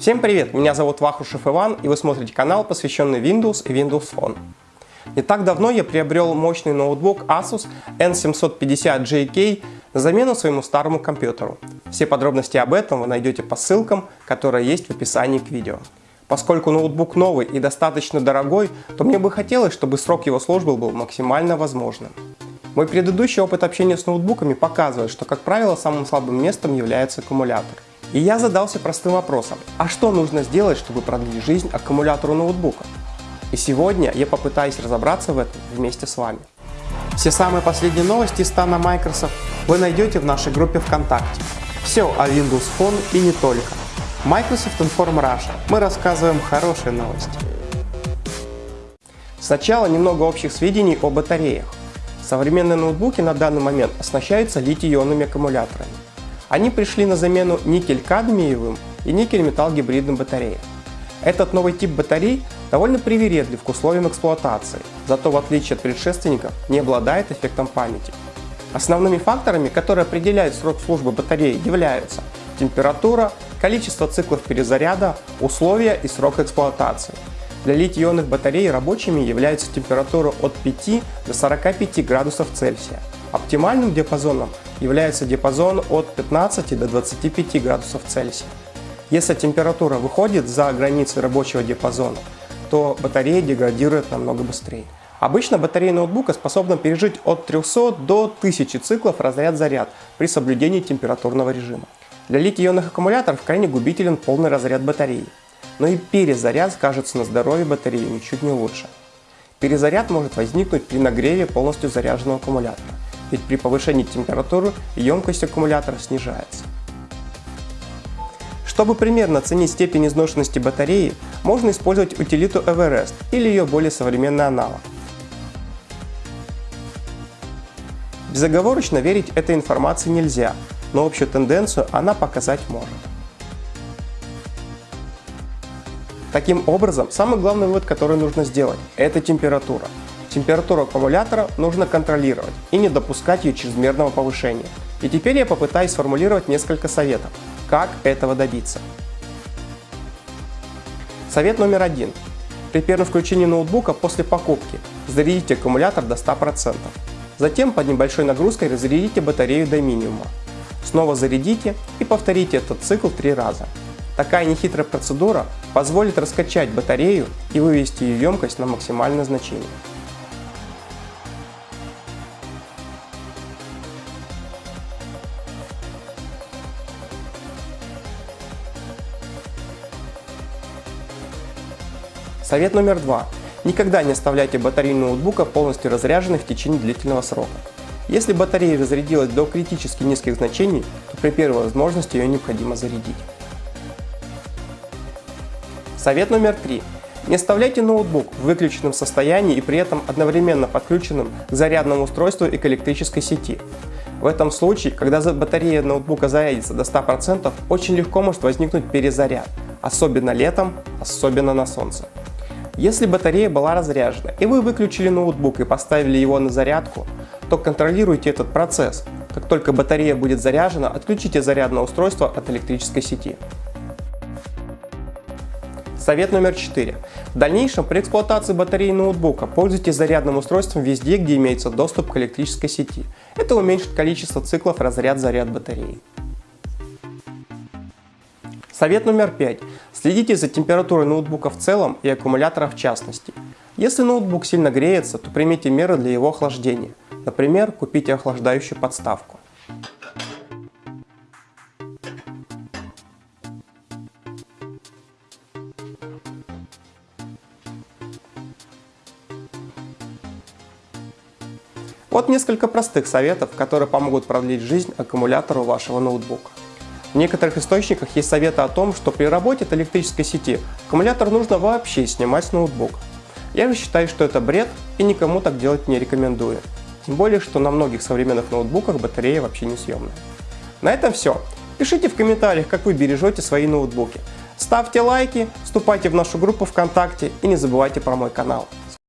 Всем привет, меня зовут Вахрушев Иван и вы смотрите канал, посвященный Windows и Windows Phone. Не так давно я приобрел мощный ноутбук Asus N750JK на замену своему старому компьютеру. Все подробности об этом вы найдете по ссылкам, которые есть в описании к видео. Поскольку ноутбук новый и достаточно дорогой, то мне бы хотелось, чтобы срок его службы был максимально возможным. Мой предыдущий опыт общения с ноутбуками показывает, что, как правило, самым слабым местом является аккумулятор. И я задался простым вопросом, а что нужно сделать, чтобы продлить жизнь аккумулятору ноутбука? И сегодня я попытаюсь разобраться в этом вместе с вами. Все самые последние новости стана Microsoft вы найдете в нашей группе ВКонтакте. Все о Windows Phone и не только. Microsoft Inform Russia. Мы рассказываем хорошие новости. Сначала немного общих сведений о батареях. Современные ноутбуки на данный момент оснащаются литий-ионными аккумуляторами. Они пришли на замену никель-кадмиевым и никель-металл гибридным батареям. Этот новый тип батарей довольно привередлив к условиям эксплуатации, зато в отличие от предшественников не обладает эффектом памяти. Основными факторами, которые определяют срок службы батареи, являются температура, количество циклов перезаряда, условия и срок эксплуатации. Для литий-ионных батарей рабочими является температура от 5 до 45 градусов Цельсия. Оптимальным диапазоном является диапазон от 15 до 25 градусов Цельсия. Если температура выходит за границы рабочего диапазона, то батарея деградирует намного быстрее. Обычно батарея ноутбука способна пережить от 300 до 1000 циклов разряд-заряд при соблюдении температурного режима. Для литий-ионных аккумуляторов крайне губителен полный разряд батареи но и перезаряд скажется на здоровье батареи ничуть не лучше. Перезаряд может возникнуть при нагреве полностью заряженного аккумулятора, ведь при повышении температуры емкость аккумулятора снижается. Чтобы примерно оценить степень изношенности батареи, можно использовать утилиту Everest или ее более современный аналог. Безоговорочно верить этой информации нельзя, но общую тенденцию она показать может. Таким образом, самый главный вывод, который нужно сделать, это температура. Температуру аккумулятора нужно контролировать и не допускать ее чрезмерного повышения. И теперь я попытаюсь сформулировать несколько советов, как этого добиться. Совет номер один. При первом включении ноутбука после покупки зарядите аккумулятор до 100%. Затем под небольшой нагрузкой разрядите батарею до минимума. Снова зарядите и повторите этот цикл три раза. Такая нехитрая процедура позволит раскачать батарею и вывести ее емкость на максимальное значение. Совет номер два. Никогда не оставляйте батарею ноутбука полностью разряженной в течение длительного срока. Если батарея разрядилась до критически низких значений, то при первой возможности ее необходимо зарядить. Совет номер три. Не оставляйте ноутбук в выключенном состоянии и при этом одновременно подключенным к зарядному устройству и к электрической сети. В этом случае, когда батарея ноутбука зарядится до 100%, очень легко может возникнуть перезаряд, особенно летом, особенно на солнце. Если батарея была разряжена и вы выключили ноутбук и поставили его на зарядку, то контролируйте этот процесс. Как только батарея будет заряжена, отключите зарядное устройство от электрической сети. Совет номер 4. В дальнейшем при эксплуатации батареи ноутбука пользуйтесь зарядным устройством везде, где имеется доступ к электрической сети. Это уменьшит количество циклов разряд-заряд батареи. Совет номер 5. Следите за температурой ноутбука в целом и аккумулятора в частности. Если ноутбук сильно греется, то примите меры для его охлаждения. Например, купите охлаждающую подставку. Вот несколько простых советов, которые помогут продлить жизнь аккумулятору вашего ноутбука. В некоторых источниках есть советы о том, что при работе от электрической сети аккумулятор нужно вообще снимать с ноутбука. Я же считаю, что это бред и никому так делать не рекомендую. Тем более, что на многих современных ноутбуках батарея вообще не съемная. На этом все. Пишите в комментариях, как вы бережете свои ноутбуки. Ставьте лайки, вступайте в нашу группу ВКонтакте и не забывайте про мой канал.